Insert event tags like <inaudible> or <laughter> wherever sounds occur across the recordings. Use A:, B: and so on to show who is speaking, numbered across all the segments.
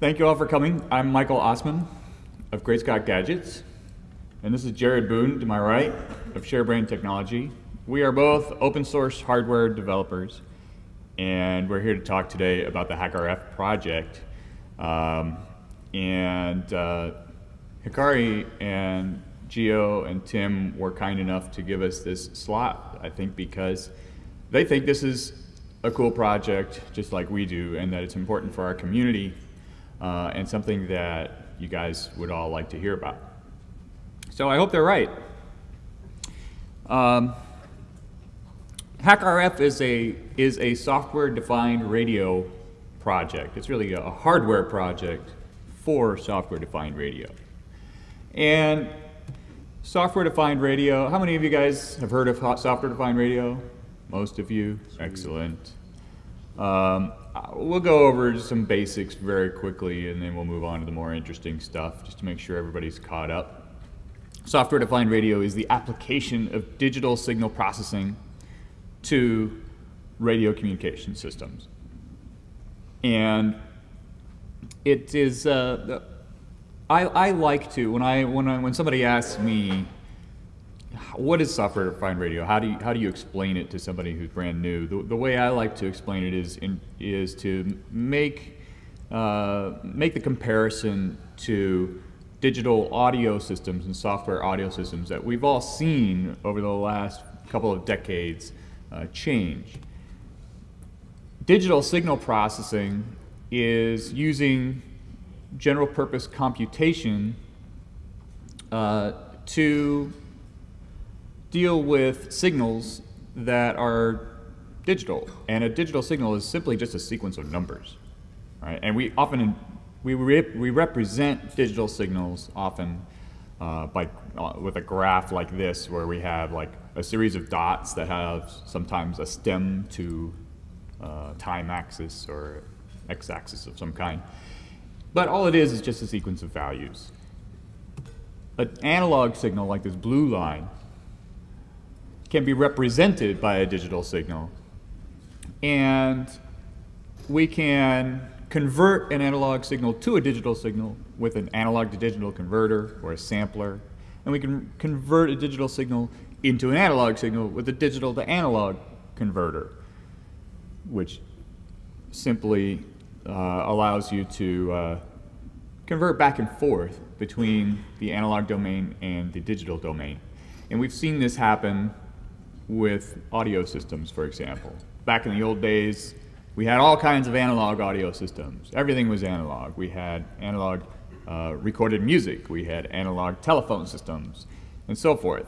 A: Thank you all for coming. I'm Michael Ossmann of Great Scott Gadgets, and this is Jared Boone to my right of ShareBrained Technology. We are both open source hardware developers, and we're here to talk today about the HackRF project. Um, and uh, Hikari and Geo and Tim were kind enough to give us this slot, I think, because they think this is a cool project, just like we do, and that it's important for our community uh, and something that you guys would all like to hear about. So I hope they're right. Um, HackRF is a, is a software-defined radio project. It's really a hardware project for software-defined radio. And software-defined radio, how many of you guys have heard of software-defined radio? Most of you? Excellent. Um, we'll go over some basics very quickly and then we'll move on to the more interesting stuff just to make sure everybody's caught up. Software-defined radio is the application of digital signal processing to radio communication systems. And it is, uh, I, I like to, when, I, when, I, when somebody asks me what is software-defined radio? How do you how do you explain it to somebody who's brand new? The, the way I like to explain it is in, is to make uh, make the comparison to digital audio systems and software audio systems that we've all seen over the last couple of decades uh, change. Digital signal processing is using general purpose computation uh, to deal with signals that are digital. And a digital signal is simply just a sequence of numbers. Right? And we often, we, we represent digital signals often uh, by, uh, with a graph like this where we have like a series of dots that have sometimes a stem to uh, time axis or x-axis of some kind. But all it is is just a sequence of values. An analog signal like this blue line can be represented by a digital signal. And we can convert an analog signal to a digital signal with an analog to digital converter or a sampler. And we can convert a digital signal into an analog signal with a digital to analog converter, which simply uh, allows you to uh, convert back and forth between the analog domain and the digital domain. And we've seen this happen with audio systems, for example. Back in the old days, we had all kinds of analog audio systems. Everything was analog. We had analog uh, recorded music. We had analog telephone systems and so forth.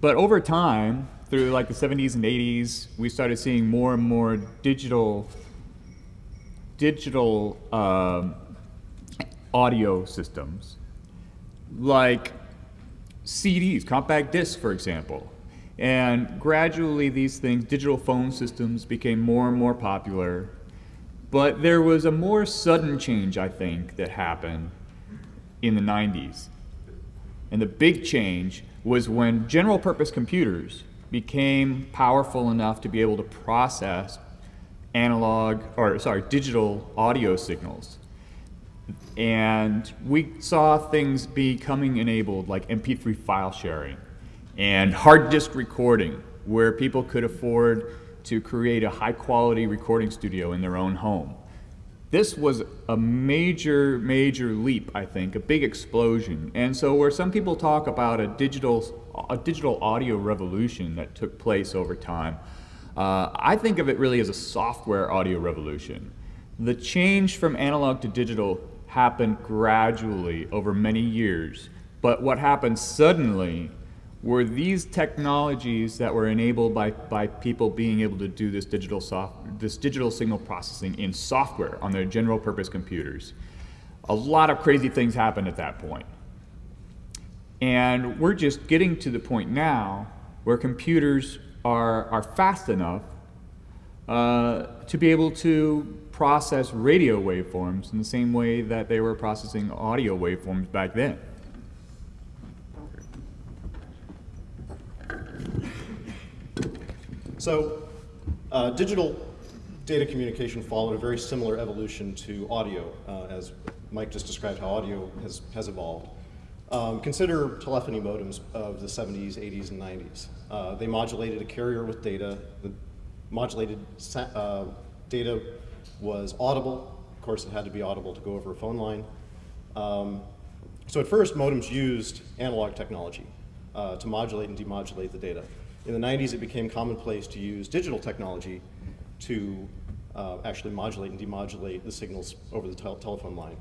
A: But over time, through like the 70s and 80s, we started seeing more and more digital, digital um, audio systems, like CDs, compact discs, for example. And gradually these things, digital phone systems became more and more popular. But there was a more sudden change, I think, that happened in the 90s. And the big change was when general purpose computers became powerful enough to be able to process analog, or sorry, digital audio signals. And we saw things becoming enabled like MP3 file sharing and hard disk recording, where people could afford to create a high quality recording studio in their own home. This was a major, major leap, I think, a big explosion. And so where some people talk about a digital, a digital audio revolution that took place over time, uh, I think of it really as a software audio revolution. The change from analog to digital happened gradually over many years, but what happened suddenly were these technologies that were enabled by, by people being able to do this digital, soft, this digital signal processing in software on their general purpose computers. A lot of crazy things happened at that point. And we're just getting to the point now where computers are, are fast enough uh, to be able to process radio waveforms in the same way that they were processing audio waveforms back then.
B: So uh, digital data communication followed a very similar evolution to audio, uh, as Mike just described how audio has, has evolved. Um, consider telephony modems of the 70s, 80s, and 90s. Uh, they modulated a carrier with data. The modulated uh, data was audible. Of course, it had to be audible to go over a phone line. Um, so at first, modems used analog technology uh, to modulate and demodulate the data. In the 90s, it became commonplace to use digital technology to uh, actually modulate and demodulate the signals over the tel telephone line.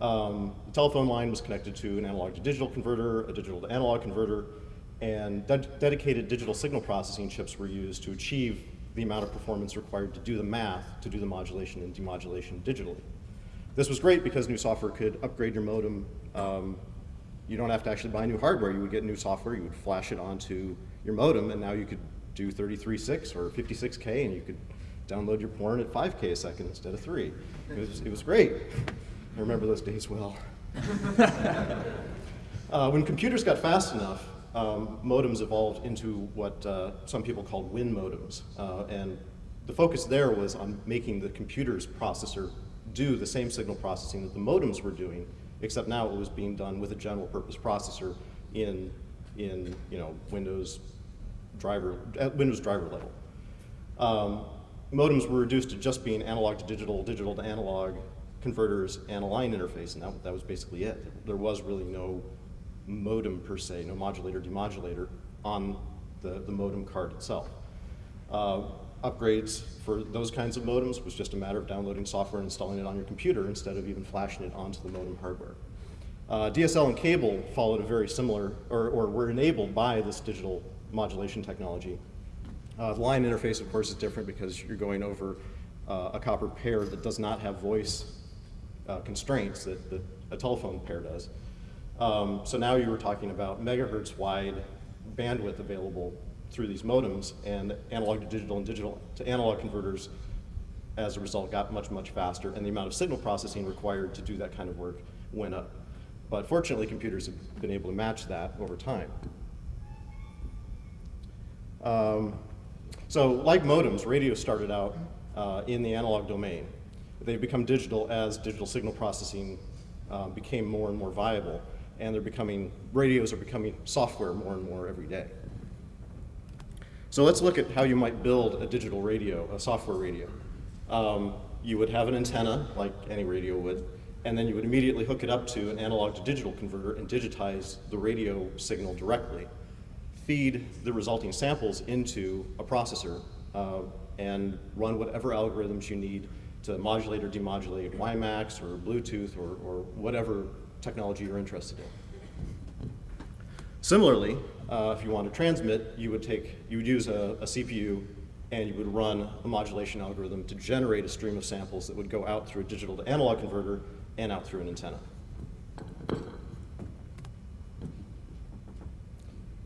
B: Um, the telephone line was connected to an analog to digital converter, a digital to analog converter, and de dedicated digital signal processing chips were used to achieve the amount of performance required to do the math, to do the modulation and demodulation digitally. This was great because new software could upgrade your modem. Um, you don't have to actually buy new hardware. You would get new software, you would flash it onto your modem, and now you could do 33.6 or 56K, and you could download your porn at 5K a second instead of 3. It was, it was great. I remember those days well. <laughs> uh, when computers got fast enough, um, modems evolved into what uh, some people called WIN modems. Uh, and the focus there was on making the computer's processor do the same signal processing that the modems were doing, except now it was being done with a general purpose processor in, in you know, Windows driver, at Windows driver level. Um, modems were reduced to just being analog to digital, digital to analog converters, and a line interface, and that, that was basically it. There was really no modem per se, no modulator, demodulator on the, the modem card itself. Uh, upgrades for those kinds of modems was just a matter of downloading software and installing it on your computer instead of even flashing it onto the modem hardware. Uh, DSL and cable followed a very similar, or, or were enabled by this digital modulation technology. Uh, the line interface, of course, is different because you're going over uh, a copper pair that does not have voice uh, constraints that, that, a telephone pair does. Um, so now you were talking about megahertz wide bandwidth available through these modems and analog to digital and digital to analog converters as a result got much, much faster and the amount of signal processing required to do that kind of work went up. But fortunately, computers have been able to match that over time. Um, so like modems, radio started out uh, in the analog domain. They've become digital as digital signal processing uh, became more and more viable and they're becoming, radios are becoming software more and more every day. So let's look at how you might build a digital radio, a software radio. Um, you would have an antenna, like any radio would, and then you would immediately hook it up to an analog to digital converter and digitize the radio signal directly. Feed the resulting samples into a processor uh, and run whatever algorithms you need to modulate or demodulate WiMAX or Bluetooth or, or whatever technology you're interested in. Similarly, uh, if you want to transmit, you would take, you would use a, a, CPU and you would run a modulation algorithm to generate a stream of samples that would go out through a digital to analog converter and out through an antenna.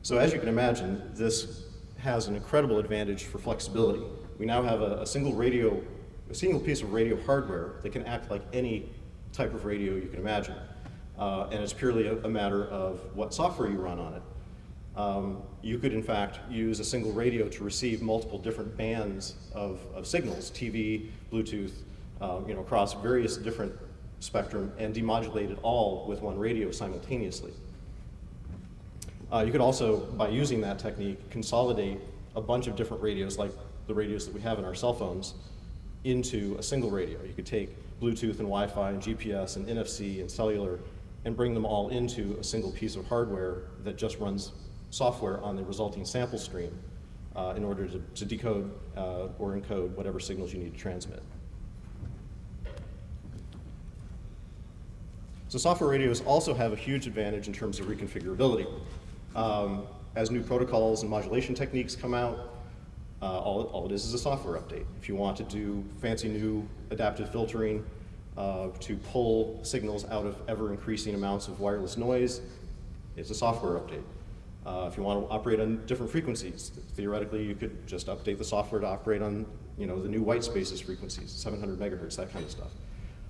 B: So as you can imagine, this has an incredible advantage for flexibility. We now have a, a single radio, a single piece of radio hardware that can act like any type of radio you can imagine uh, and it's purely a, a, matter of what software you run on it. Um, you could, in fact, use a single radio to receive multiple different bands of, of signals, TV, Bluetooth, uh, you know, across various different spectrum and demodulate it all with one radio simultaneously. Uh, you could also, by using that technique, consolidate a bunch of different radios, like the radios that we have in our cell phones, into a single radio. You could take Bluetooth and Wi-Fi and GPS and NFC and cellular and bring them all into a single piece of hardware that just runs software on the resulting sample stream uh, in order to, to decode uh, or encode whatever signals you need to transmit. So software radios also have a huge advantage in terms of reconfigurability. Um, as new protocols and modulation techniques come out, uh, all, all it is is a software update. If you want to do fancy new adaptive filtering, uh, to pull signals out of ever increasing amounts of wireless noise. It's a software update. Uh, if you want to operate on different frequencies, theoretically you could just update the software to operate on you know, the new white spaces frequencies, 700 megahertz, that kind of stuff.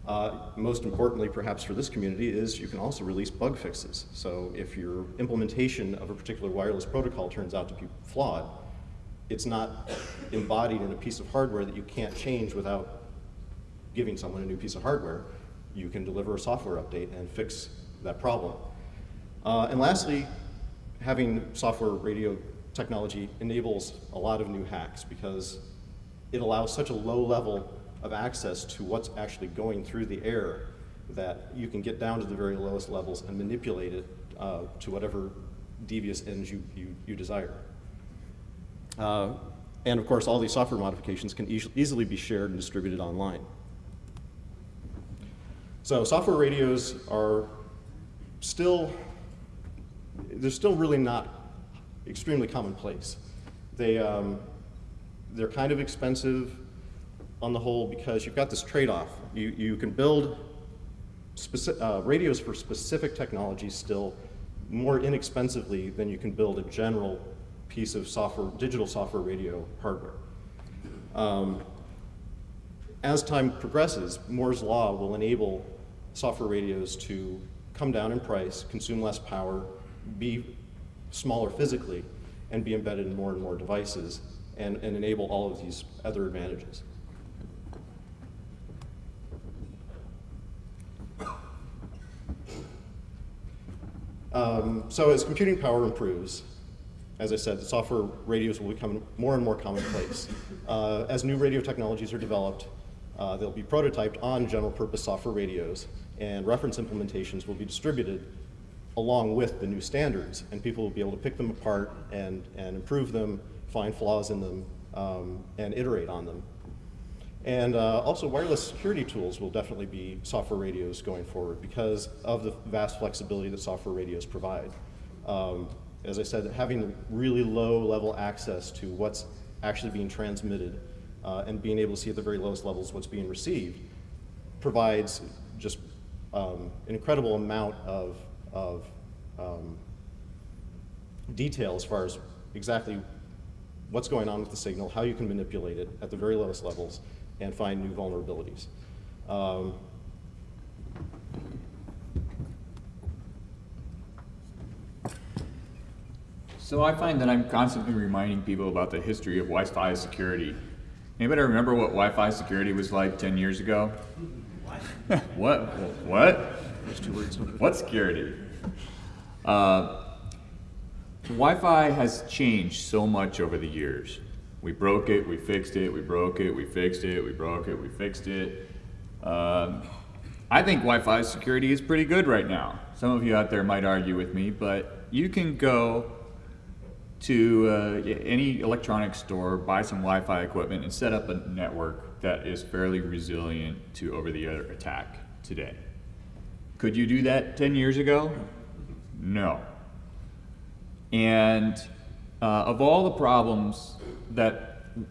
B: Uh, most importantly, perhaps for this community, is you can also release bug fixes. So if your implementation of a particular wireless protocol turns out to be flawed, it's not embodied in a piece of hardware that you can't change without giving someone a new piece of hardware. You can deliver a software update and fix that problem. Uh, and lastly, having software radio technology enables a lot of new hacks because it allows such a low level of access to what's actually going through the air that you can get down to the very lowest levels and manipulate it uh, to whatever devious ends you, you, you desire. Uh, and of course, all these software modifications can e easily be shared and distributed online. So software radios are still, they're still really not extremely commonplace. They, um, they're kind of expensive on the whole because you've got this trade-off. You, you can build uh, radios for specific technologies still more inexpensively than you can build a general piece of software, digital software radio hardware. Um, as time progresses, Moore's law will enable software radios to come down in price, consume less power, be smaller physically, and be embedded in more and more devices, and, and enable all of these other advantages. Um, so as computing power improves, as I said, the software radios will become more and more commonplace. Uh, as new radio technologies are developed, uh, they'll be prototyped on general purpose software radios, and reference implementations will be distributed along with the new standards, and people will be able to pick them apart and, and improve them, find flaws in them, um, and iterate on them. And uh, also wireless security tools will definitely be software radios going forward because of the vast flexibility that software radios provide. Um, as I said, having really low level access to what's actually being transmitted uh, and being able to see at the very lowest levels what's being received provides just um, an incredible amount of, of um, detail as far as exactly what's going on with the signal, how you can manipulate it at the very lowest levels, and find new vulnerabilities. Um,
A: so I find that I'm constantly reminding people about the history of Wi-Fi security. Anybody remember what Wi-Fi security was like 10 years ago? <laughs> what? What? What security? Uh, Wi-Fi has changed so much over the years. We broke it, we fixed it, we broke it, we fixed it, we broke it, we fixed it. Um, I think Wi-Fi security is pretty good right now. Some of you out there might argue with me, but you can go to uh, any electronics store, buy some Wi-Fi equipment, and set up a network that is fairly resilient to over-the-air attack today. Could you do that 10 years ago? No. And uh, of all the problems that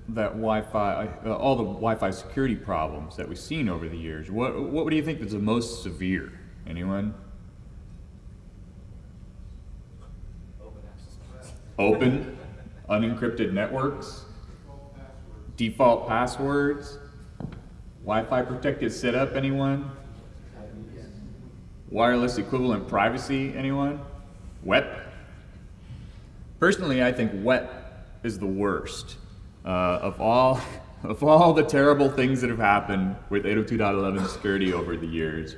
A: that Wi-Fi, uh, all the Wi-Fi security problems that we've seen over the years, what what do you think is the most severe? Anyone? Open, unencrypted networks, default passwords, Wi-Fi protected setup. Anyone? Wireless equivalent privacy. Anyone? WEP. Personally, I think WEP is the worst uh, of all <laughs> of all the terrible things that have happened with 802.11 security over the years.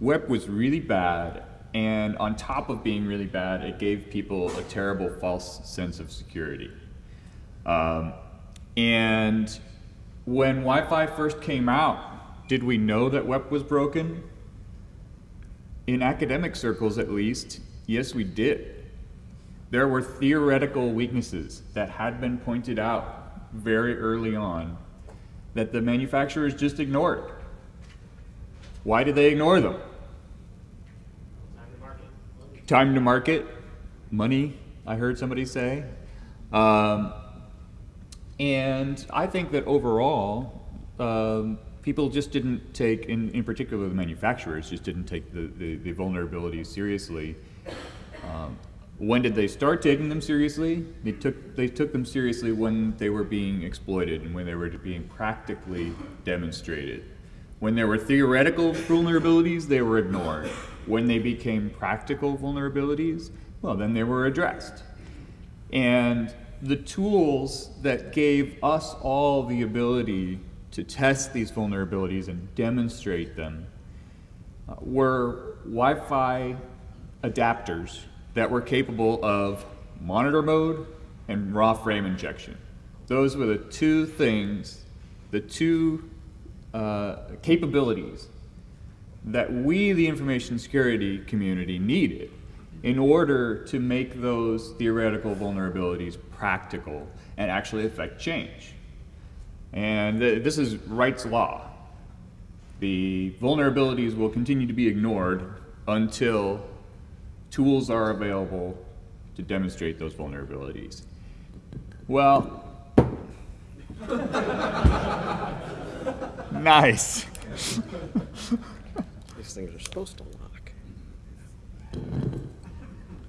A: WEP was really bad, and on top of being really bad, it gave people a terrible false sense of security. Um, and when Wi-Fi first came out, did we know that WEP was broken? In academic circles, at least, yes, we did. There were theoretical weaknesses that had been pointed out very early on that the manufacturers just ignored. Why did they ignore them? Time to market. Time to market. Money, I heard somebody say. Um, and I think that overall, um, people just didn't take, in, in particular the manufacturers, just didn't take the, the, the vulnerabilities seriously. Um, when did they start taking them seriously? They took, they took them seriously when they were being exploited and when they were being practically demonstrated. When there were theoretical vulnerabilities, they were ignored. When they became practical vulnerabilities, well, then they were addressed. And the tools that gave us all the ability to test these vulnerabilities and demonstrate them uh, were Wi-Fi adapters that were capable of monitor mode and raw frame injection. Those were the two things, the two uh, capabilities that we, the information security community, needed in order to make those theoretical vulnerabilities practical and actually affect change. And th this is Wright's law. The vulnerabilities will continue to be ignored until tools are available to demonstrate those vulnerabilities. Well, <laughs> nice. <laughs>
C: These things are supposed to lock.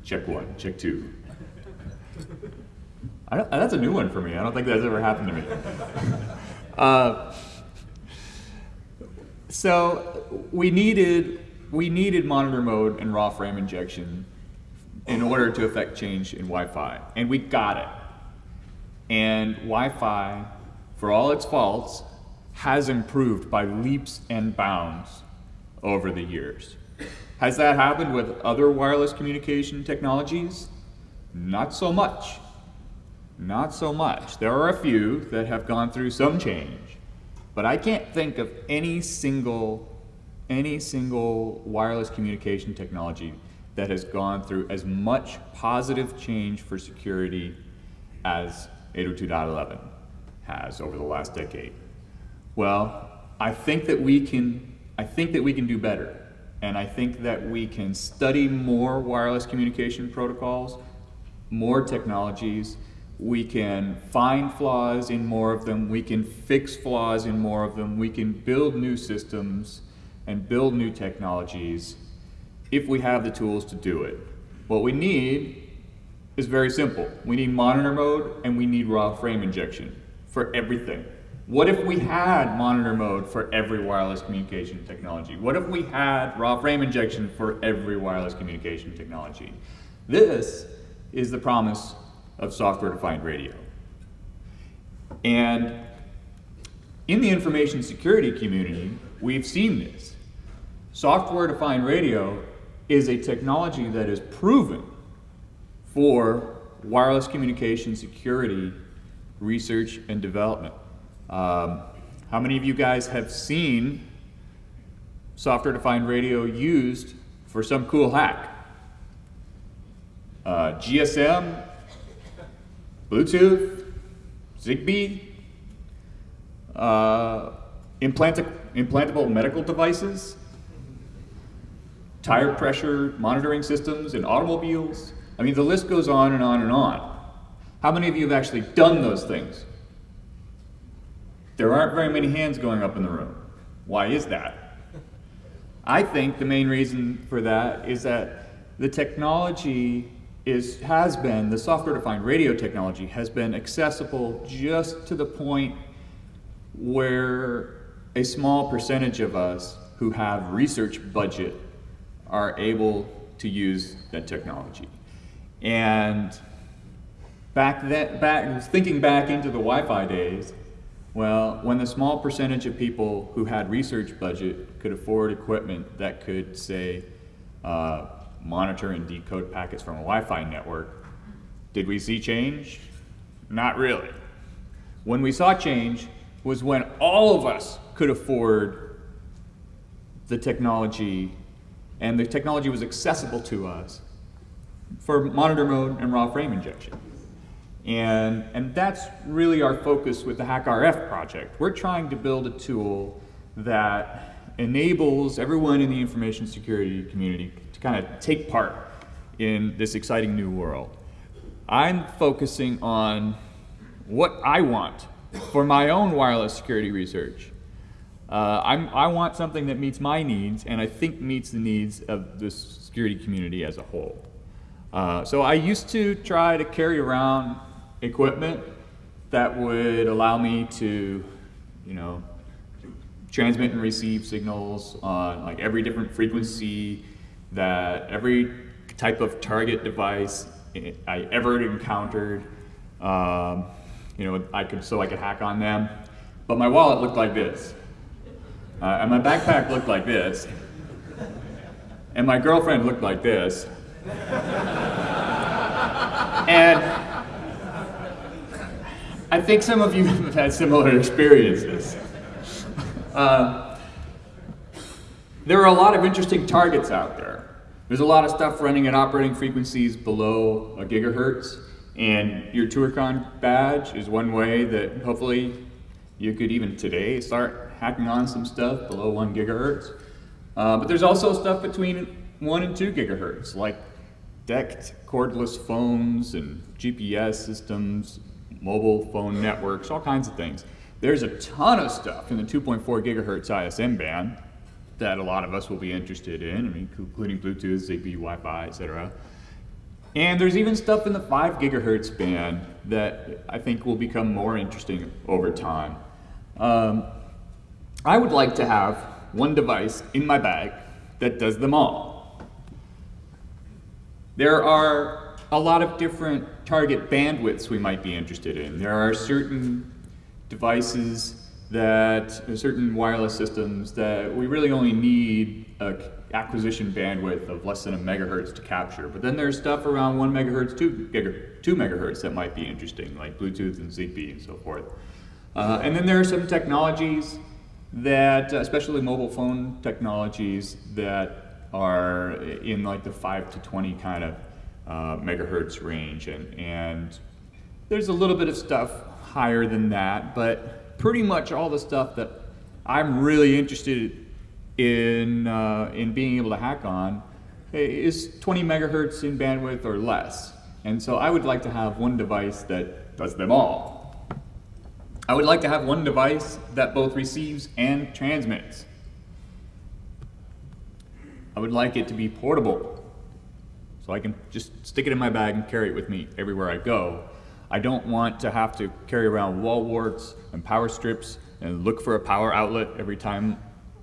A: Check one, check two. I don't, that's a new one for me. I don't think that's ever happened to me. <laughs> Uh, so we needed we needed monitor mode and raw frame injection in order to affect change in Wi-Fi, and we got it. And Wi-Fi, for all its faults, has improved by leaps and bounds over the years. Has that happened with other wireless communication technologies? Not so much. Not so much. There are a few that have gone through some change, but I can't think of any single, any single wireless communication technology that has gone through as much positive change for security as 802.11 has over the last decade. Well, I think that we can, I think that we can do better. And I think that we can study more wireless communication protocols, more technologies. We can find flaws in more of them. We can fix flaws in more of them. We can build new systems and build new technologies if we have the tools to do it. What we need is very simple. We need monitor mode and we need raw frame injection for everything. What if we had monitor mode for every wireless communication technology? What if we had raw frame injection for every wireless communication technology? This is the promise of software-defined radio. And in the information security community, we've seen this. Software-defined radio is a technology that is proven for wireless communication security research and development. Um, how many of you guys have seen software-defined radio used for some cool hack? Uh, GSM, Bluetooth, Zigbee, uh, implantable medical devices, tire pressure monitoring systems in automobiles. I mean, the list goes on and on and on. How many of you have actually done those things? There aren't very many hands going up in the room. Why is that? I think the main reason for that is that the technology is, has been, the software-defined radio technology has been accessible just to the point where a small percentage of us who have research budget are able to use that technology. And back then, back, thinking back into the Wi-Fi days, well, when the small percentage of people who had research budget could afford equipment that could, say, uh, monitor and decode packets from a Wi-Fi network, did we see change? Not really. When we saw change was when all of us could afford the technology and the technology was accessible to us for monitor mode and raw frame injection. And, and that's really our focus with the HackRF project. We're trying to build a tool that enables everyone in the information security community kind of take part in this exciting new world. I'm focusing on what I want for my own wireless security research. Uh, i want something that meets my needs and I think meets the needs of the security community as a whole. Uh, so I used to try to carry around equipment that would allow me to, you know, transmit and receive signals on like every different frequency that every type of target device I ever encountered. um, you know, I could so I could hack on them. But my wallet looked like this, uh, and my backpack looked like this, and my girlfriend looked like this, and I think some of you have had similar experiences. <laughs> Uh, there are a lot of interesting targets out there. There's a lot of stuff running at operating frequencies below a gigahertz, and your ToorCon badge is one way that hopefully you could even today start hacking on some stuff below one gigahertz. Uh, but there's also stuff between one and two gigahertz, like DECT cordless phones and GPS systems, mobile phone networks, all kinds of things. There's a ton of stuff in the 2.4 gigahertz ISM band that a lot of us will be interested in, I mean, including Bluetooth, Zigbee, Wi-Fi, etc. And there's even stuff in the 5 gigahertz band that I think will become more interesting over time. Um, I would like to have one device in my bag that does them all. There are a lot of different target bandwidths we might be interested in. There are certain devices that, certain wireless systems that we really only need a acquisition bandwidth of less than a megahertz to capture. But then there's stuff around one megahertz, two, giga, two megahertz that might be interesting, like Bluetooth and Zigbee and so forth. Uh, and then there are some technologies that, especially mobile phone technologies, that are in like the 5 to 20 kind of uh, megahertz range. And, and there's a little bit of stuff higher than that, but pretty much all the stuff that I'm really interested in, uh, in being able to hack on is 20 megahertz in bandwidth or less. And so I would like to have one device that does them all. I would like to have one device that both receives and transmits. I would like it to be portable, so I can just stick it in my bag and carry it with me everywhere I go. I don't want to have to carry around wall warts and power strips and look for a power outlet every time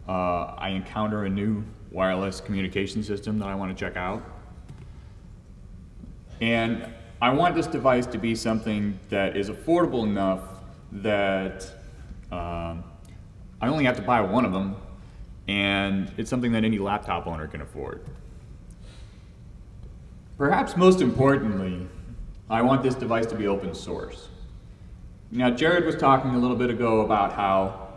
A: uh, I encounter a new wireless communication system that I want to check out. And I want this device to be something that is affordable enough that um, I only have to buy one of them and it's something that any laptop owner can afford. Perhaps most importantly, I want this device to be open source. Now, Jared was talking a little bit ago about how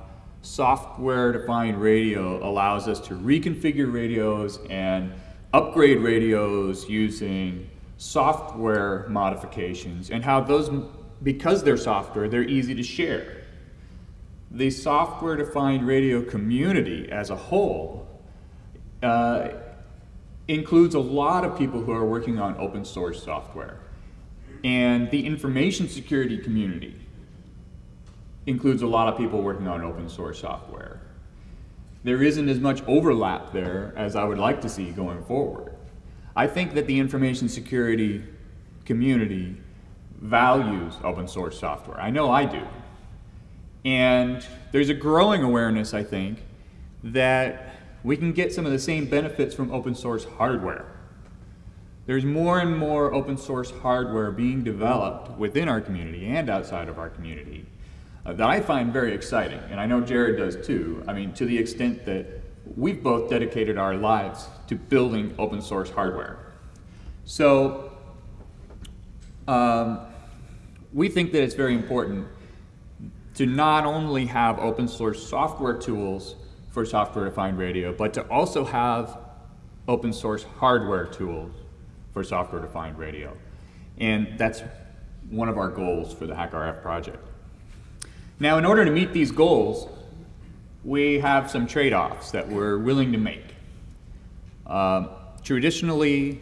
A: software-defined radio allows us to reconfigure radios and upgrade radios using software modifications and how those, because they're software, they're easy to share. The software-defined radio community as a whole uh, includes a lot of people who are working on open source software. And the information security community includes a lot of people working on open source software. There isn't as much overlap there as I would like to see going forward. I think that the information security community values open source software. I know I do. And there's a growing awareness, I think, that we can get some of the same benefits from open source hardware. There's more and more open source hardware being developed within our community and outside of our community uh, that I find very exciting, and I know Jared does too. I mean, to the extent that we've both dedicated our lives to building open source hardware. So um, we think that it's very important to not only have open source software tools for software defined radio, but to also have open source hardware tools for software defined radio. And that's one of our goals for the HackRF project. Now, in order to meet these goals, we have some trade-offs that we're willing to make. Um, traditionally,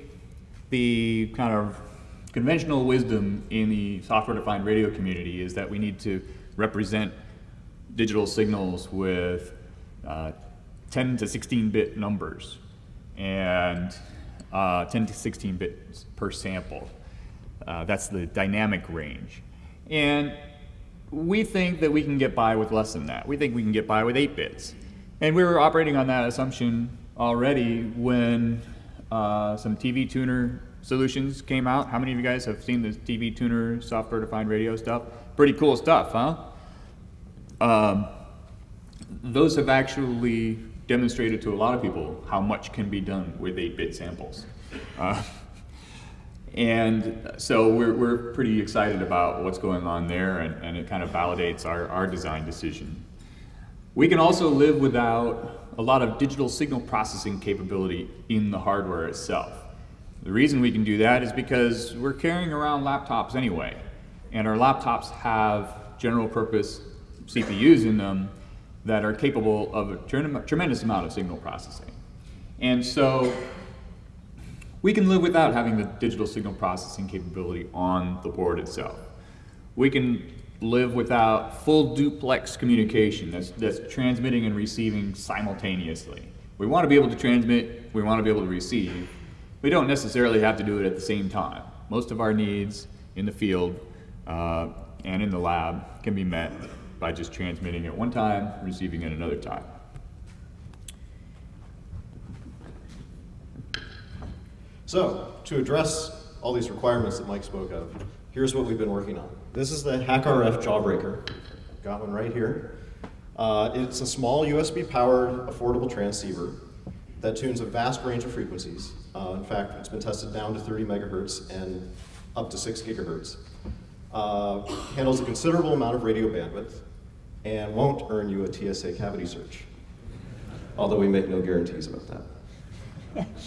A: the kind of conventional wisdom in the software-defined radio community is that we need to represent digital signals with uh, 10 to 16 bit numbers and uh, 10 to 16 bits per sample. Uh, that's the dynamic range. And we think that we can get by with less than that. We think we can get by with 8 bits. And we were operating on that assumption already when uh, some TV tuner solutions came out. How many of you guys have seen the TV tuner software-defined radio stuff? Pretty cool stuff, huh? Um, those have actually demonstrated to a lot of people how much can be done with 8-bit samples. Uh, <laughs> and so we're, we're pretty excited about what's going on there, and, and it kind of validates our, our design decision. We can also live without a lot of digital signal processing capability in the hardware itself. The reason we can do that is because we're carrying around laptops anyway, and our laptops have general purpose CPUs in them that are capable of a tremendous amount of signal processing. And so we can live without having the digital signal processing capability on the board itself. We can live without full duplex communication that's, that's transmitting and receiving simultaneously. We want to be able to transmit, we want to be able to receive. We don't necessarily have to do it at the same time. Most of our needs in the field uh, and in the lab can be met by just transmitting at one time, receiving at another time.
B: So, to address all these requirements that Mike spoke of, here's what we've been working on. This is the HackRF Jawbreaker. Got one right here. Uh, it's a small USB-powered, affordable transceiver that tunes a vast range of frequencies. Uh, in fact, it's been tested down to 30 megahertz and up to 6 gigahertz. Uh, handles a considerable amount of radio bandwidth and won't earn you a TSA cavity search, although we make no guarantees about that. <laughs>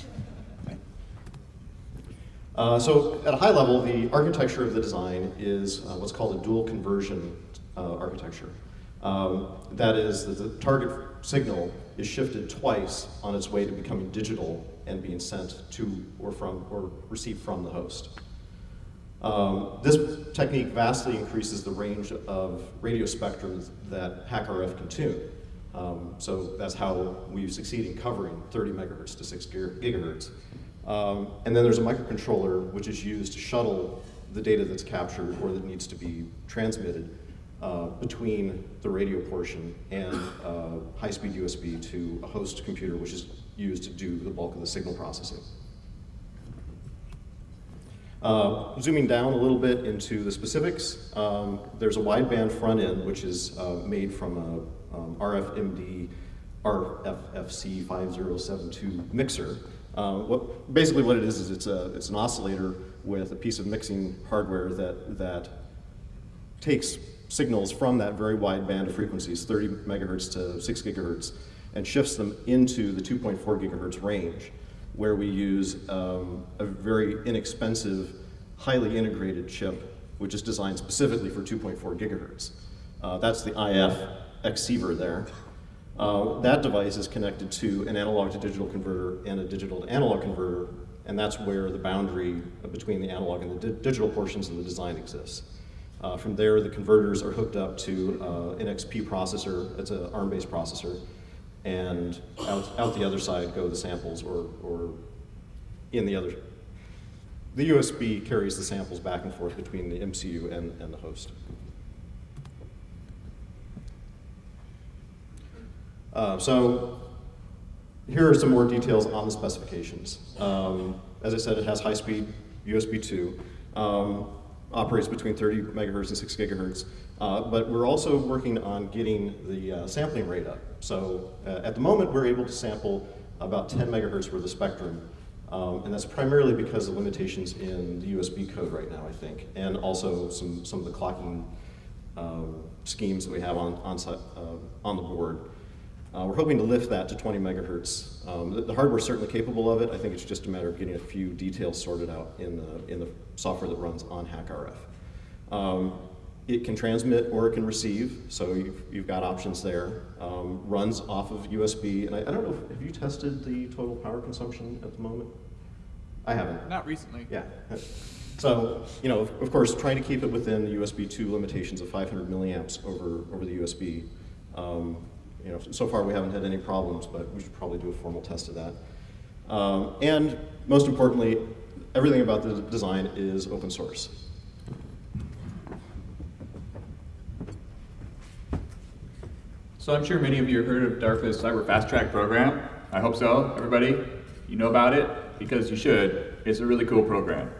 B: Uh, so at a high level, the architecture of the design is uh, what's called a dual conversion uh, architecture. Um, that is, that the target signal is shifted twice on its way to becoming digital and being sent to or from or received from the host. Um, this technique vastly increases the range of radio spectrum that HackRF can tune. Um, so that's how we succeed in covering 30 megahertz to 6 gigahertz. Um, and then there's a microcontroller which is used to shuttle the data that's captured or that needs to be transmitted uh, between the radio portion and uh, high-speed USB to a host computer which is used to do the bulk of the signal processing. Uh, zooming down a little bit into the specifics, um, there's a wideband front end which is uh, made from a um, RFMD RFFC 5072 mixer. Uh, what, basically what it is is it's, a, it's an oscillator with a piece of mixing hardware that, that takes signals from that very wide band of frequencies, 30 megahertz to 6 gigahertz, and shifts them into the 2.4 gigahertz range, where we use um, a very inexpensive, highly integrated chip, which is designed specifically for 2.4 gigahertz. Uh, that's the IF Xceiver there. Uh, that device is connected to an analog to digital converter and a digital to analog converter, and that's where the boundary between the analog and the di digital portions of the design exists. Uh, from there, the converters are hooked up to uh, an NXP processor, it's an ARM-based processor, and out, out the other side go the samples or, or in the other. The USB carries the samples back and forth between the MCU and, and the host. Uh, so here are some more details on the specifications. Um, as I said, it has high-speed USB 2, um, operates between 30 megahertz and 6 gigahertz, uh, but we're also working on getting the uh, sampling rate up. So uh, at the moment, we're able to sample about 10 megahertz worth of spectrum, um, and that's primarily because of limitations in the USB code right now, I think, and also some, some of the clocking um, schemes that we have on, on, uh, on the board. Uh, we're hoping to lift that to 20 megahertz. Um, the, the hardware's certainly capable of it. I think it's just a matter of getting a few details sorted out in the, in the software that runs on HackRF. Um, it can transmit or it can receive, so you've, you've got options there. Um, runs off of USB, and I, I don't know, if, have you tested the total power consumption at the moment? I haven't.
A: Not recently.
B: Yeah. So, you know, of, of course, trying to keep it within the USB 2 limitations of 500 milliamps over, over the USB. Um, you know, so far we haven't had any problems, but we should probably do a formal test of that. Um, and most importantly, everything about the design is open source.
A: So I'm sure many of you have heard of DARPA's Cyber Fast Track program. I hope so, everybody. You know about it. because you should. It's a really cool program.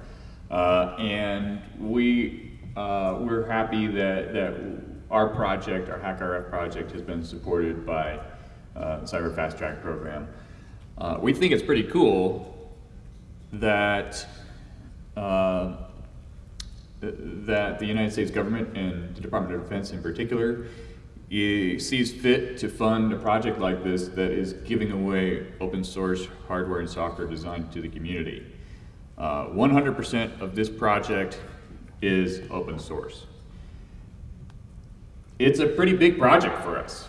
A: Uh, and we, uh, we're happy that, that our project, our HackRF project, has been supported by uh, Cyber Fast Track program. Uh, we think it's pretty cool that uh, that the United States government and the Department of Defense in particular sees fit to fund a project like this that is giving away open source hardware and software designed to the community. 100% uh, of this project is open source. It's a pretty big project for us.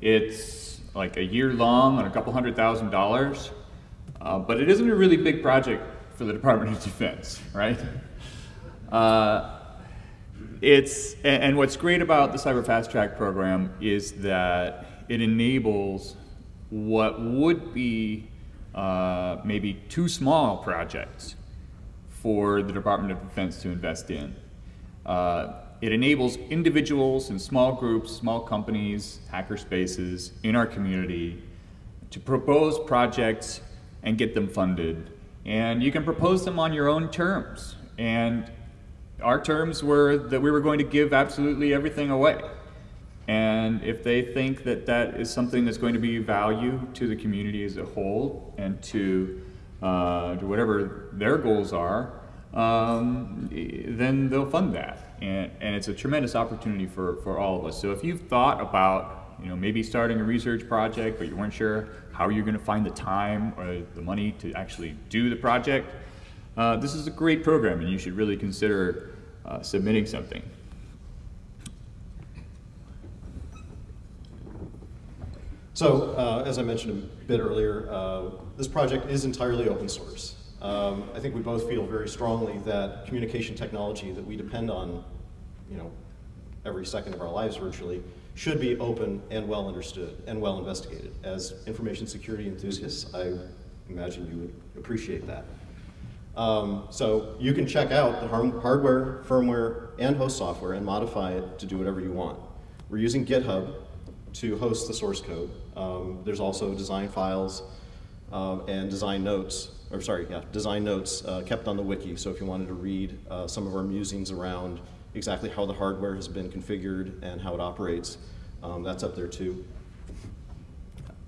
A: It's like a year long and a couple hundred thousand dollars, uh, but it isn't a really big project for the <laughs> Department of Defense, right? Uh, it's, and what's great about the Cyber Fast Track program is that it enables what would be uh, maybe too small projects for the Department of Defense to invest in. Uh, it enables individuals and small groups, small companies, hacker spaces in our community to propose projects and get them funded. And you can propose them on your own terms. And our terms were that we were going to give absolutely everything away. And if they think that that is something that's going to be value to the community as a whole and to, uh, to whatever their goals are, um, then they'll fund that. And, and it's a tremendous opportunity for, for all of us. So if you've thought about you know, maybe starting a research project, but you weren't sure how you're going to find the time or the money to actually do the project, uh, this is a great program and you should really consider uh, submitting something.
B: So, uh, as I mentioned a bit earlier, uh, this project is entirely open source. Um, I think we both feel very strongly that communication technology that we depend on, you know, every second of our lives virtually, should be open and well understood and well investigated. As information security enthusiasts, I imagine you would appreciate that. Um, so you can check out the hardware, firmware, and host software and modify it to do whatever you want. We're using GitHub to host the source code. Um, there's also design files um, and design notes, or sorry, yeah, design notes uh, kept on the wiki. So if you wanted to read uh, some of our musings around exactly how the hardware has been configured and how it operates, um, that's up there too.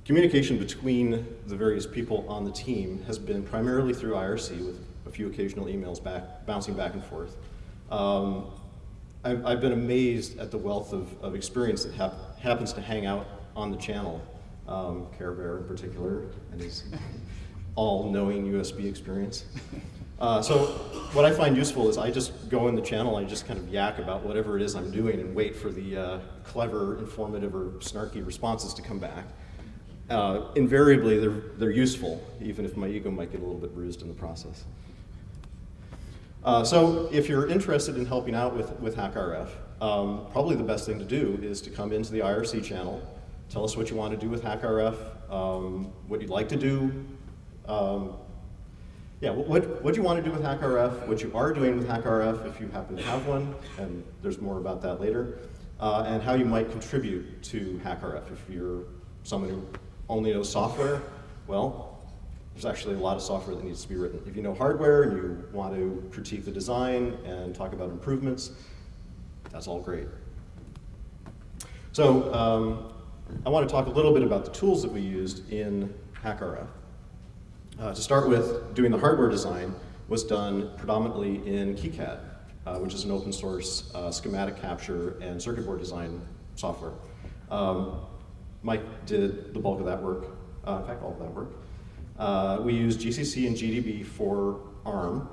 B: Communication between the various people on the team has been primarily through IRC with a few occasional emails back, bouncing back and forth. Um, I've, I've, been amazed at the wealth of, of experience that hap happens to hang out on the channel, um, Care Bear in particular, and his <laughs> all-knowing USB experience. Uh, so what I find useful is I just go in the channel, I just kind of yak about whatever it is I'm doing and wait for the uh, clever, informative, or snarky responses to come back. Uh, invariably, they're, they're useful, even if my ego might get a little bit bruised in the process. Uh, so if you're interested in helping out with, with HackRF, um, probably the best thing to do is to come into the IRC channel, tell us what you want to do with HackRF, um, what you'd like to do, um, yeah, what, what you want to do with HackRF, what you are doing with HackRF if you happen to have one, and there's more about that later, uh, and how you might contribute to HackRF. If you're someone who only knows software, well, there's actually a lot of software that needs to be written. If you know hardware and you want to critique the design and talk about improvements, that's all great. So um, I want to talk a little bit about the tools that we used in HackRF. Uh, to start with, doing the hardware design was done predominantly in KiCad, uh, which is an open source uh, schematic capture and circuit board design software. Um, Mike did the bulk of that work, uh, in fact, all of that work. Uh, we used GCC and GDB for ARM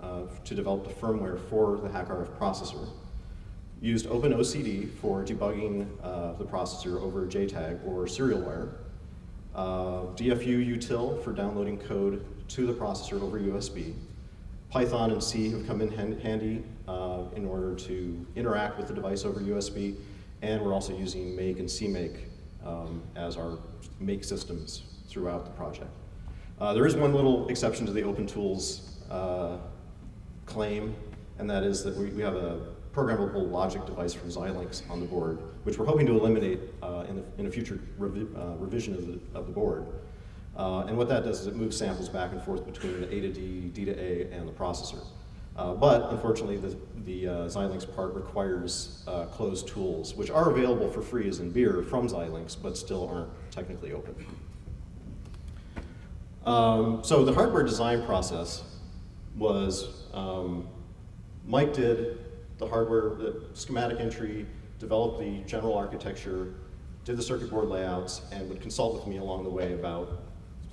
B: uh, to develop the firmware for the HackRF processor. Used OpenOCD for debugging uh, the processor over JTAG or serial wire. Uh, DFU util for downloading code to the processor over USB. Python and C have come in hand handy uh, in order to interact with the device over USB. And we're also using Make and CMake um, as our make systems throughout the project. Uh, there is one little exception to the open tools uh, claim, and that is that we, we, have a programmable logic device from Xilinx on the board, which we're hoping to eliminate uh, in, the, in, a future revi uh, revision of the, of the board. Uh, and what that does is it moves samples back and forth between A to D, D to A, and the processor. Uh, but unfortunately, the, the Xilinx part requires closed tools, which are available for free as in beer from Xilinx, but still aren't technically open. Um, so the hardware design process was um, Mike did the hardware, the schematic entry, developed the general architecture, did the circuit board layouts, and would consult with me along the way about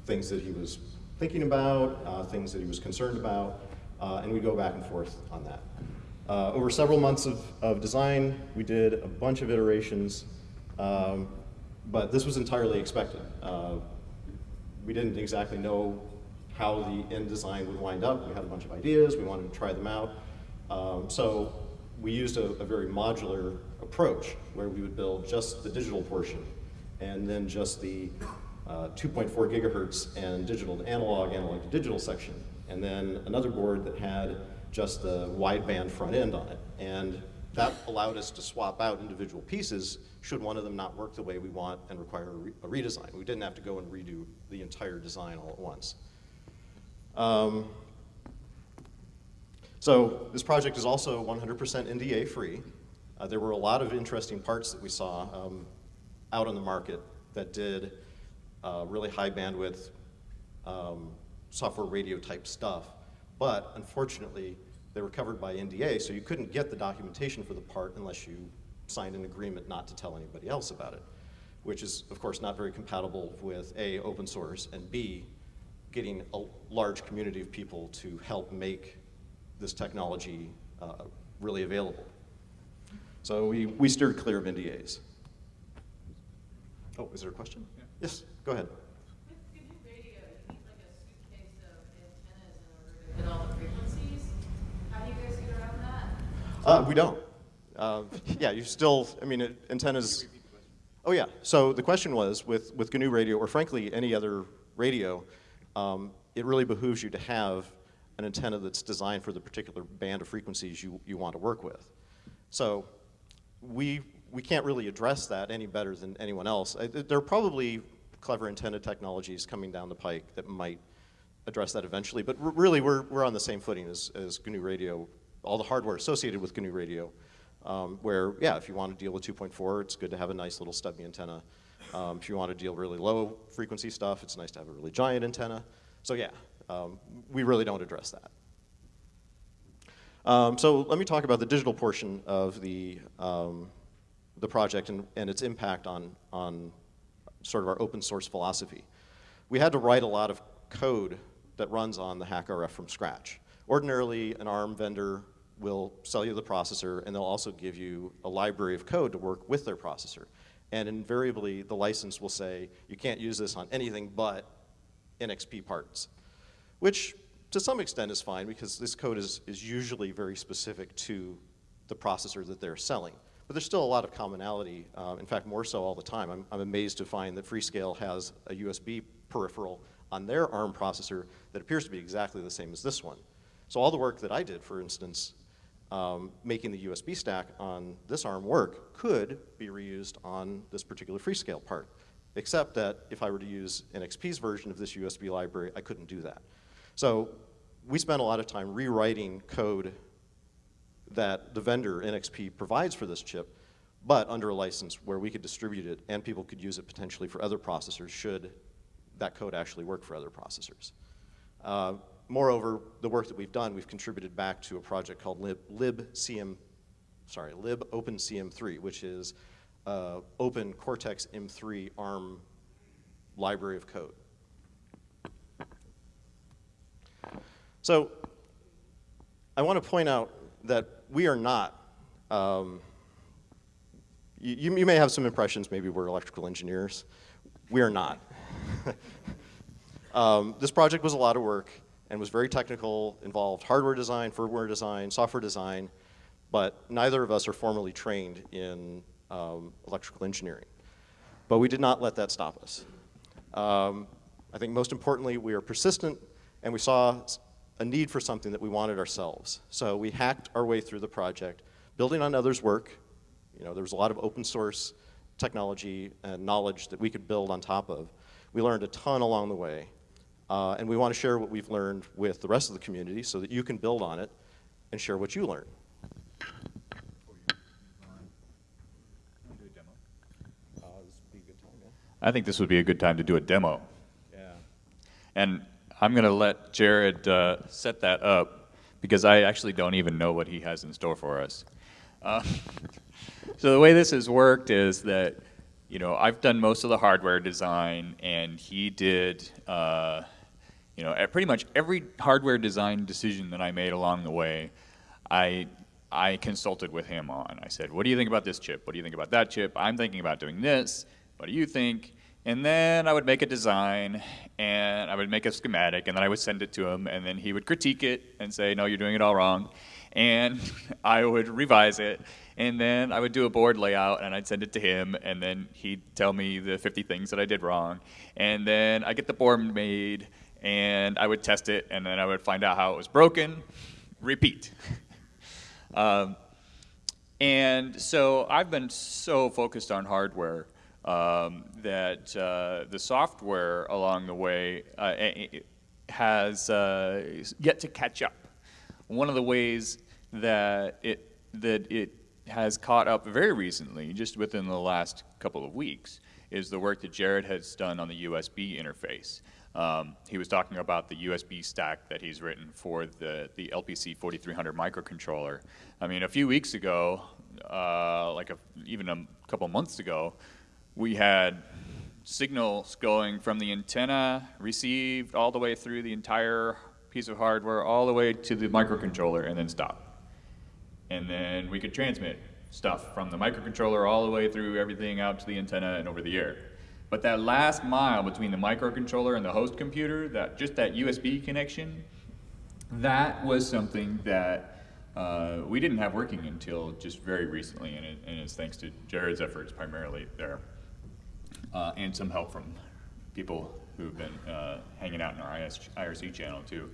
B: things that he was thinking about, uh, things that he was concerned about, uh, and we'd go back and forth on that. Uh, over several months of, of design, we did a bunch of iterations, um, but this was entirely expected. We didn't exactly know how the end design would wind up. We had a bunch of ideas, we wanted to try them out. Um, so we used a, a, very modular approach where we would build just the digital portion and then just the uh, 2.4 gigahertz and digital to analog, analog to digital section. And then another board that had just the wideband front end on it. And that allowed us to swap out individual pieces should one of them not work the way we want and require a, re a redesign. We didn't have to go and redo the entire design all at once. Um, so this project is also 100% NDA free. Uh, there were a lot of interesting parts that we saw um, out on the market that did uh, really high bandwidth um, software radio type stuff. But unfortunately, they were covered by NDA, so you couldn't get the documentation for the part unless you signed an agreement not to tell anybody else about it, which is, of course, not very compatible with A, open source, and B, getting a large community of people to help make this technology uh, really available. So we, we steered clear of NDAs. Oh, is there a question? Yeah. Yes, go ahead. Uh, we don't. Uh, yeah, you still, I mean, it, antennas. Oh yeah, so the question was, with, with GNU radio, or frankly any other radio, um, it really behooves you to have an antenna that's designed for the particular band of frequencies you, you want to work with. So we, we can't really address that any better than anyone else. I, there are probably clever antenna technologies coming down the pike that might address that eventually, but really we're, we're on the same footing as, as GNU radio, all the hardware associated with GNU radio, um, where, yeah, if you want to deal with 2.4, it's good to have a nice little stubby antenna. Um, if you want to deal really low frequency stuff, it's nice to have a really giant antenna. So yeah, um, we really don't address that. Um, so let me talk about the digital portion of the, um, the project and, and its impact on, on sort of our open source philosophy. We had to write a lot of code that runs on the HackRF from scratch. Ordinarily, an ARM vendor will sell you the processor and they'll also give you a library of code to work with their processor. And invariably, the license will say, you can't use this on anything but NXP parts, which to some extent is fine because this code is, is usually very specific to the processor that they're selling. But there's still a lot of commonality, uh, in fact, more so all the time. I'm, I'm amazed to find that Freescale has a USB peripheral on their ARM processor that appears to be exactly the same as this one. So all the work that I did, for instance, um, making the USB stack on this ARM work could be reused on this particular Freescale part, except that if I were to use NXP's version of this USB library, I couldn't do that. So we spent a lot of time rewriting code that the vendor, NXP, provides for this chip, but under a license where we could distribute it and people could use it potentially for other processors should that code actually work for other processors. Uh, moreover, the work that we've done, we've contributed back to a project called lib, libcm, sorry, libopencm3, which is uh, open Cortex M3 ARM library of code. So I want to point out that we are not, um, you, you may have some impressions, maybe we're electrical engineers. We are not. <laughs> um, this project was a lot of work and was very technical, involved hardware design, firmware design, software design, but neither of us are formally trained in um, electrical engineering. But we did not let that stop us. Um, I think most importantly, we are persistent and we saw a need for something that we wanted ourselves. So we hacked our way through the project, building on others' work. You know, there was a lot of open source technology and knowledge that we could build on top of. We learned a ton along the way, uh, and we want to share what we've learned with the rest of the community so that you can build on it and share what you learned.
A: I think this would be a good time to do a demo.
B: Yeah.
A: And I'm going to let Jared uh, set that up because I actually don't even know what he has in store for us. Uh, <laughs> so the way this has worked is that, you know, I've done most of the hardware design, and he did, uh, you know, pretty much every hardware design decision that I made along the way, I I consulted with him on. I said, "What do you think about this chip? What do you think about that chip? I'm thinking about doing this. What do you think?" And then I would make a design and I would make a schematic and then I would send it to him and then he would critique it and say, no, you're doing it all wrong. And <laughs> I would revise it and then I would do a board layout and I'd send it to him and then he'd tell me the 50 things that I did wrong. And then I get the board made and I would test it and then I would find out how it was broken, repeat. <laughs> um, and so I've been so focused on hardware um, that uh, the software along the way uh, has uh, yet to catch up. One of the ways that it that it has caught up very recently, just within the last couple of weeks, is the work that Jared has done on the USB interface. Um, he was talking about the USB stack that he's written for the, the LPC 4300 microcontroller. I mean, a few weeks ago, uh, like a, even a couple months ago, we had signals going from the antenna received all the way through the entire piece of hardware, all the way to the microcontroller, and then stop. And then we could transmit stuff from the microcontroller all the way through everything out to the antenna and over the air. But that last mile between the microcontroller and the host computer, that just that USB connection, that was something that uh, we didn't have working until just very recently, and, it, and it's thanks to Jared's efforts primarily there uh, and some help from people who've been uh, hanging out in our IRC channel too.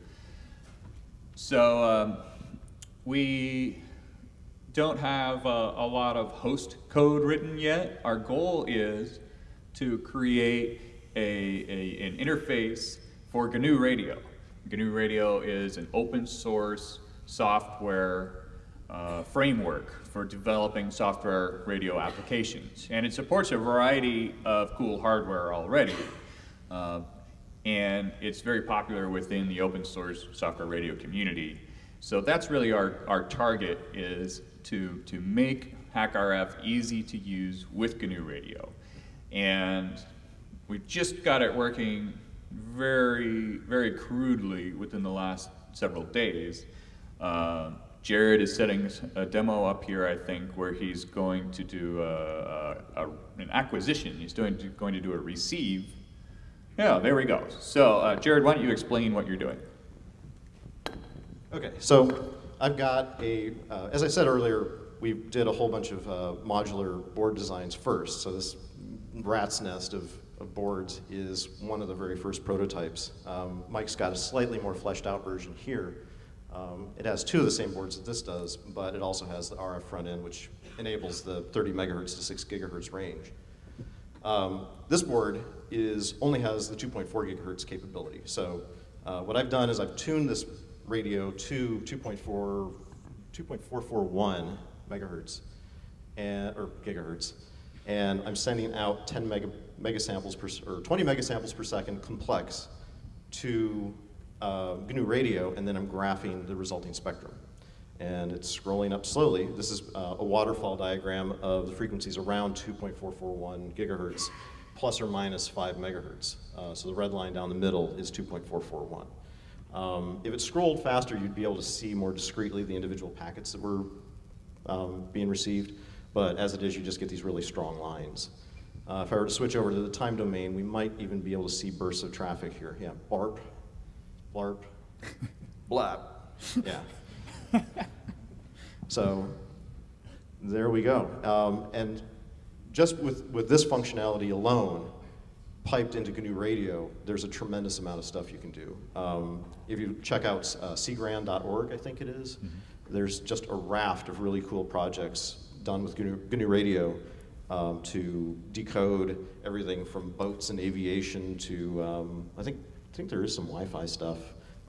A: So um, we don't have uh, a lot of host code written yet. Our goal is to create a, a, an interface for GNU Radio. GNU Radio is an open source software uh, framework for developing software radio applications. And it supports a variety of cool hardware already. Uh, and it's very popular within the open source software radio community. So that's really our, our target is to, to make HackRF easy to use with GNU Radio. And we've just got it working very, very crudely within the last several days. Uh, Jared is setting a demo up here, I think, where he's going to do a, a, a, an acquisition. He's doing, going to do a receive. Yeah, there we go. So, uh, Jared, why don't you explain what you're doing?
B: Okay, so I've got a, uh, as I said earlier, we did a whole bunch of uh, modular board designs first. So this rat's nest of, of, boards is one of the very first prototypes. Um, Mike's got a slightly more fleshed out version here. Um, it has two of the same boards that this does, but it also has the RF front end, which enables the 30 megahertz to 6 gigahertz range. Um, this board is only has the 2.4 gigahertz capability. So uh, what I've done is I've tuned this radio to 2.4, 2.441 megahertz, and, or gigahertz, and I'm sending out 10 mega, megasamples per, or 20 megasamples per second complex to uh, GNU radio, and then I'm graphing the resulting spectrum. And it's scrolling up slowly. This is uh, a waterfall diagram of the frequencies around 2.441 gigahertz, plus or minus 5 megahertz. Uh, so the red line down the middle is 2.441. Um, if it scrolled faster, you'd be able to see more discreetly the individual packets that were um, being received. But as it is, you just get these really strong lines. Uh, if I were to switch over to the time domain, we might even be able to see bursts of traffic here. Yeah, barp, blarp, <laughs> blap. Yeah. so there we go. Um, and just with, with this functionality alone, piped into GNU Radio, there's a tremendous amount of stuff you can do. Um, if you check out uh, cgran.org, I think it is, mm -hmm. there's just a raft of really cool projects done with GNU, GNU Radio um, to decode everything from boats and aviation to, um, I think, I think there is some Wi-Fi stuff.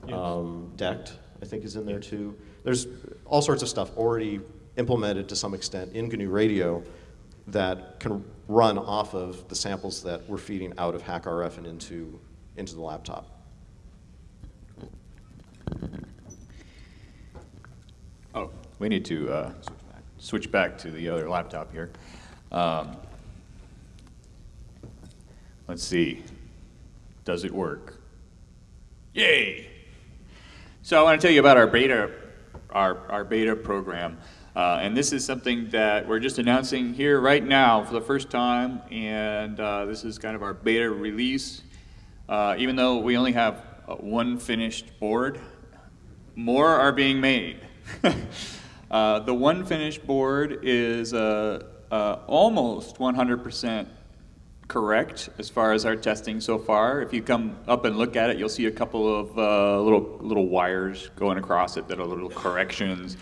B: Um, DECT, I think, is in there too. There's all sorts of stuff already implemented to some extent in GNU Radio that can run off of the samples that we're feeding out of HackRF and into, into the laptop.
A: Oh, we need to uh, switch back to the other laptop here. Um, let's see. Does it work? Yay! So I want to tell you about our beta, our, our beta program. Uh, and this is something that we're just announcing here right now for the first time. And uh, this is kind of our beta release. Uh, even though we only have uh, one finished board, more are being made. <laughs> uh, the one finished board is uh, uh, almost 100% correct as far as our testing so far. If you come up and look at it, you'll see a couple of uh, little little wires going across it that are little corrections.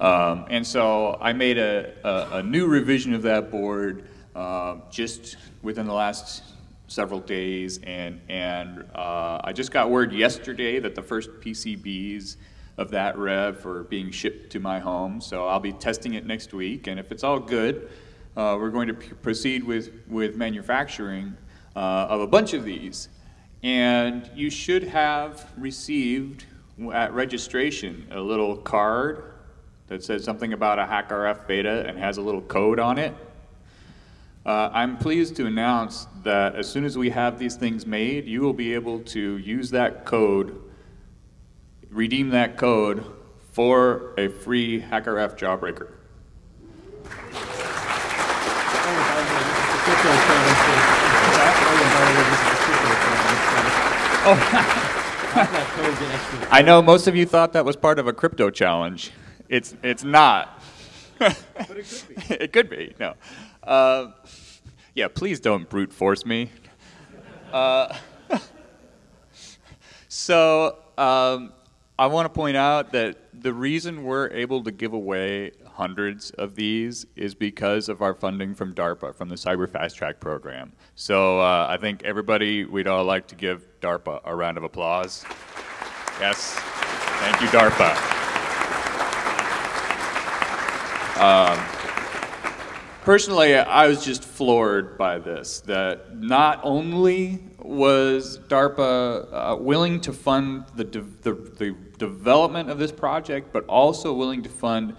A: Um, and so I made a, a, a, new revision of that board uh, just within the last several days, and and uh, I just got word yesterday that the first PCBs of that rev are being shipped to my home. So I'll be testing it next week, and if it's all good, uh, we're going to proceed with with manufacturing uh, of a bunch of these. And you should have received at registration a little card that says something about a HackRF beta and has a little code on it. Uh, I'm pleased to announce that as soon as we have these things made, you will be able to use that code, redeem that code for a free HackRF jawbreaker. Oh. <laughs> I know most of you thought that was part of a crypto challenge. It's, it's not.
B: but it could be. <laughs>
A: it could be, no. Uh, yeah, please don't brute force me. Uh, <laughs> so um, I want to point out that the reason we're able to give away hundreds of these is because of our funding from DARPA, from the Cyber Fast Track program. So uh, I think everybody, we'd all like to give DARPA a round of applause. Yes, thank you, DARPA. Um, personally, I was just floored by this, that not only was DARPA uh, willing to fund the, de the, the development of this project, but also willing to fund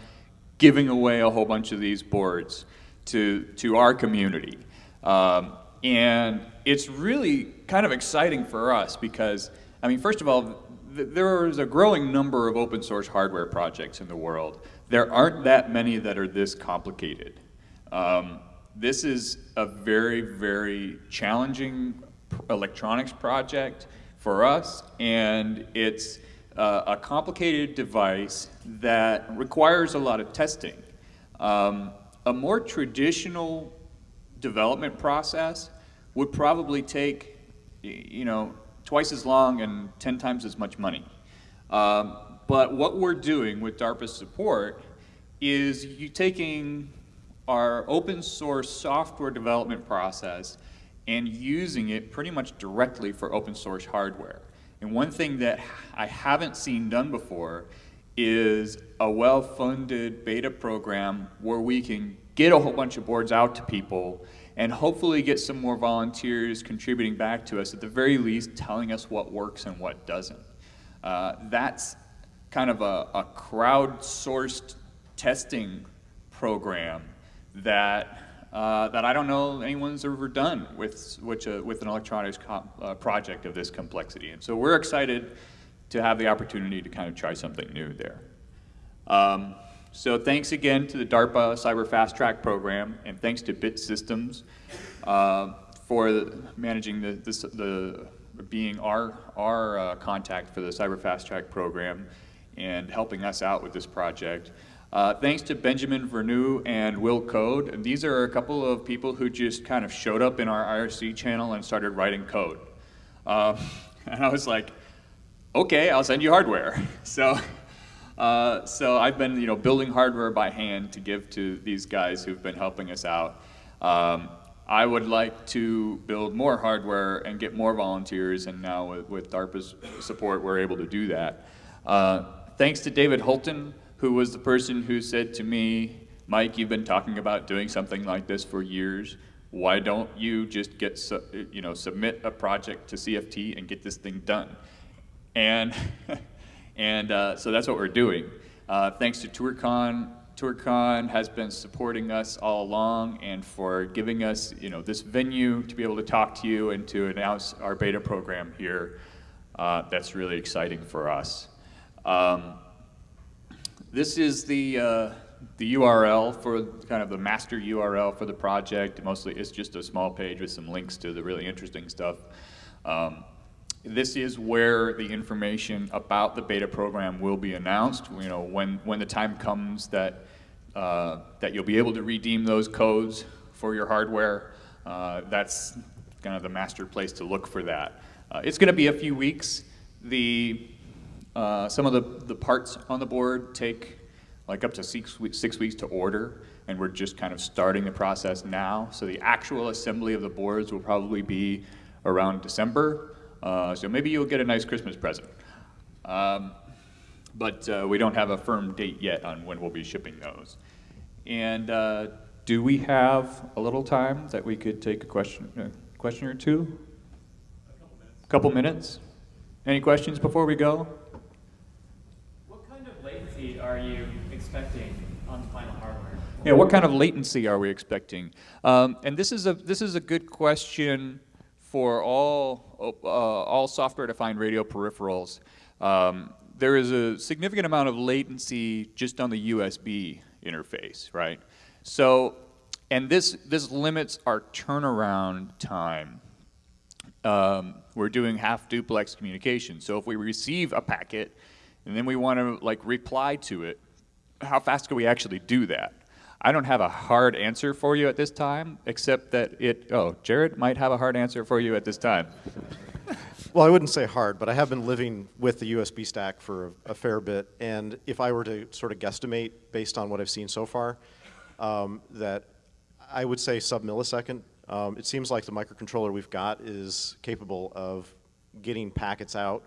A: giving away a whole bunch of these boards to, to our community. Um, and it's really kind of exciting for us because, I mean, first of all, th there is a growing number of open source hardware projects in the world. There aren't that many that are this complicated. Um, this is a very, very challenging electronics project for us, and it's uh, a complicated device that requires a lot of testing. Um, a more traditional development process would probably take, you know, twice as long and 10 times as much money. Um, but what we're doing with DARPA's support is you taking our open source software development process and using it pretty much directly for open source hardware. And one thing that I haven't seen done before is a well-funded beta program where we can get a whole bunch of boards out to people and hopefully get some more volunteers contributing back to us, at the very least telling us what works and what doesn't. Uh, that's kind of a, a crowd-sourced testing program that uh, that I don't know anyone's ever done with, which, uh, with an electronics uh, project of this complexity. And so we're excited to have the opportunity to kind of try something new there. Um, so thanks again to the DARPA Cyber Fast Track program, and thanks to Bit Systems uh, for the, managing the, this, the, being our, our uh, contact for the Cyber Fast Track program and helping us out with this project. Uh, thanks to Benjamin Vernoux and Will Code. And these are a couple of people who just kind of showed up in our IRC channel and started writing code. Uh, <laughs> and I was like, okay, I'll send you hardware. <laughs> So, uh, so I've been you know, building hardware by hand to give to these guys who've been helping us out. Um, I would like to build more hardware and get more volunteers, and now with, with DARPA's support, we're able to do that. Uh, thanks to David Holton, who was the person who said to me, Mike, you've been talking about doing something like this for years. Why don't you just get, you know, submit a project to CFT and get this thing done? And, <laughs> and uh, so that's what we're doing. Uh, thanks to ToorCon, ToorCon has been supporting us all along and for giving us, you know, this venue to be able to talk to you and to announce our beta program here. Uh, that's really exciting for us. Um, this is the, uh, the URL for kind of the master URL for the project. Mostly it's just a small page with some links to the really interesting stuff. Um, this is where the information about the beta program will be announced. You know, when, when the time comes that, uh, that you'll be able to redeem those codes for your hardware, uh, that's kind of the master place to look for that. Uh, it's going to be a few weeks. The, uh, some of the, the parts on the board take like up to six, six weeks to order, and we're just kind of starting the process now. So the actual assembly of the boards will probably be around December. Uh, so maybe you'll get a nice Christmas present. Um, but uh, we don't have a firm date yet on when we'll be shipping those. And uh, do we have a little time that we could take a question, a question or two? A couple minutes. Couple minutes. Any questions before we go?
D: Are you expecting on the final hardware?
A: Yeah, what kind of latency are we expecting? Um, and this is a this is a good question for all uh, all software-defined radio peripherals. Um, there is a significant amount of latency just on the USB interface, right? So, and this this limits our turnaround time. Um, we're doing half duplex communication. So if we receive a packet and then we want to like reply to it, how fast can we actually do that? I don't have a hard answer for you at this time, except that it, oh, Jared might have a hard answer for you at this time.
B: Well, I wouldn't say hard, but I have been living with the USB stack for a, fair bit, and if I were to sort of guesstimate based on what I've seen so far, um, that I would say sub-millisecond. Um, it seems like the microcontroller we've got is capable of getting packets out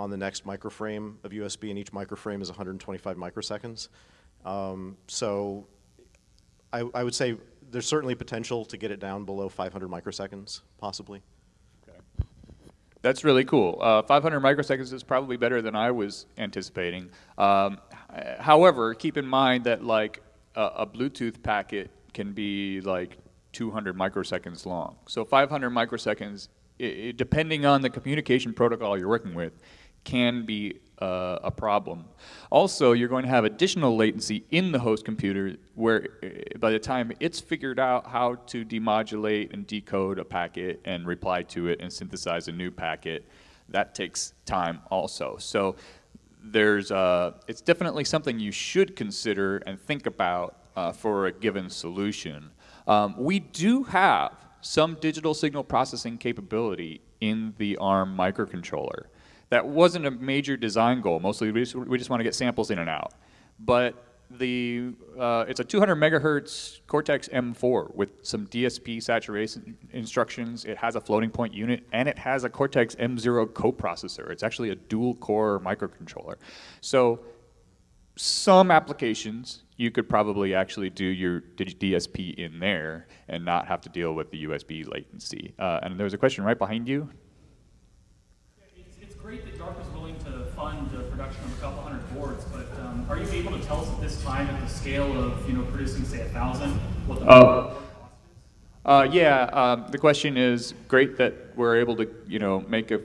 B: on the next microframe of USB, and each microframe is 125 microseconds. Um, so I, I, would say there's certainly potential to get it down below 500 microseconds, possibly.
A: That's really cool. Uh, 500 microseconds is probably better than I was anticipating. Um, however, keep in mind that like a, a Bluetooth packet can be like 200 microseconds long. So 500 microseconds, it, depending on the communication protocol you're working with, can be uh, a problem. Also, you're going to have additional latency in the host computer where uh, by the time it's figured out how to demodulate and decode a packet and reply to it and synthesize a new packet, that takes time also. So there's, uh, it's definitely something you should consider and think about uh, for a given solution. Um, we do have some digital signal processing capability in the ARM microcontroller. That wasn't a major design goal. Mostly we just, we just want to get samples in and out. But the, uh, it's a 200 megahertz Cortex M4 with some DSP saturation instructions. It has a floating point unit, and it has a Cortex M0 coprocessor. It's actually a dual core microcontroller. So some applications, you could probably actually do your DSP in there and not have to deal with the USB latency. Uh, and there was a question right behind you
D: great that DARPA is willing to fund the production of a couple hundred boards, but um, are you able to tell us at this time, at the scale of you know producing say a thousand, what the
A: oh. Uh, yeah, um, the question is great that we're able to you know make a,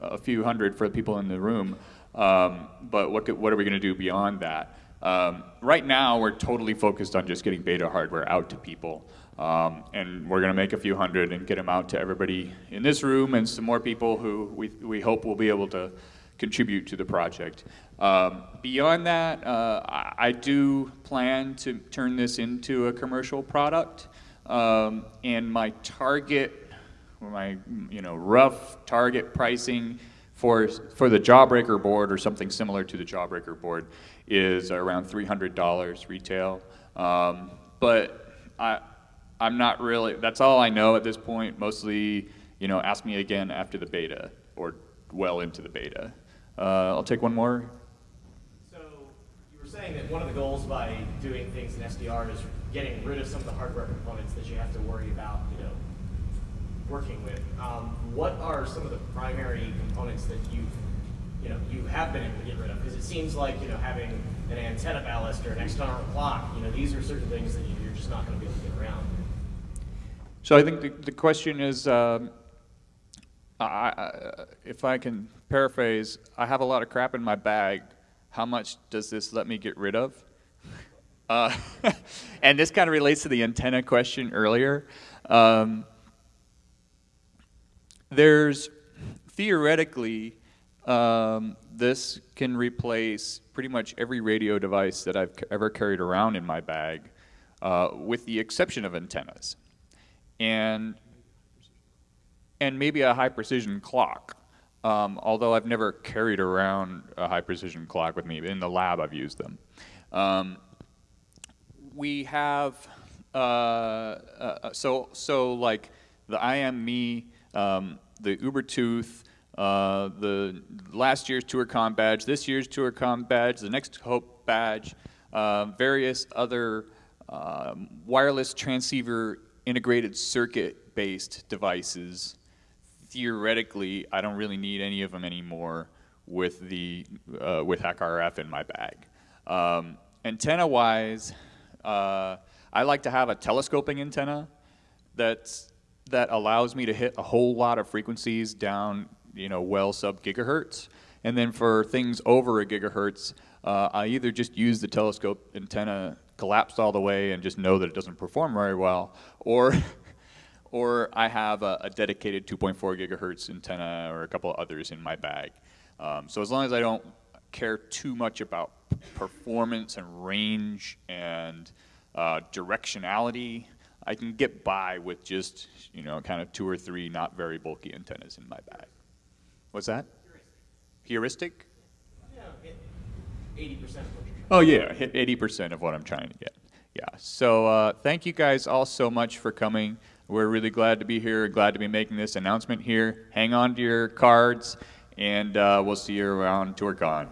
A: a few hundred for the people in the room, um, but what could, what are we going to do beyond that? Um, right now, we're totally focused on just getting beta hardware out to people. Um, and we're going to make a few hundred and get them out to everybody in this room and some more people who we, we hope will be able to contribute to the project. Um, beyond that, uh, I, I, do plan to turn this into a commercial product. Um, and my target, or my you know rough target pricing for for the Jawbreaker board or something similar to the Jawbreaker board is around $300 retail. Um, but I, I'm not really, that's all I know at this point. Mostly, you know, ask me again after the beta or well into the beta. Uh, I'll take one more.
E: So you were saying that one of the goals by doing things in SDR is getting rid of some of the hardware components that you have to worry about, you know, working with. Um, what are some of the primary components that you've, you know, you have been able to get rid of? Because it seems like, you know, having an antenna ballast or an external clock, you know, these are certain things that you're just not going to be able to get around.
A: So I think the, the question is, um, I, I, if I can paraphrase, I have a lot of crap in my bag. How much does this let me get rid of? <laughs> Uh, <laughs> and this kind of relates to the antenna question earlier. Um, there's theoretically, um, this can replace pretty much every radio device that I've ever carried around in my bag, uh, with the exception of antennas and and maybe a high precision clock. Um, although I've never carried around a high precision clock with me, in the lab I've used them. Um, we have uh, uh, so so like the IMMe, um, the Ubertooth, uh, the last year's ToorCon badge, this year's ToorCon badge, the next Hope badge, uh, various other um, wireless transceiver integrated circuit based devices, theoretically, I don't really need any of them anymore with the uh, with HackRF in my bag. Um, antenna wise, uh, I like to have a telescoping antenna that's that allows me to hit a whole lot of frequencies down, you know, well sub gigahertz. And then for things over a gigahertz, uh, I either just use the telescope antenna collapsed all the way and just know that it doesn't perform very well, or <laughs> or I have a, a dedicated 2.4 gigahertz antenna or a couple of others in my bag. Um, so as long as I don't care too much about performance and range and uh, directionality, I can get by with just you know kind of two or three not very bulky antennas in my bag. What's that? Heuristic.
E: Heuristic? Yeah, 80%
A: Oh yeah, hit 80% of what I'm trying to get. Yeah. So uh, thank you guys all so much for coming. We're really glad to be here. Glad to be making this announcement here. Hang on to your cards, and uh, we'll see you around ToorCon.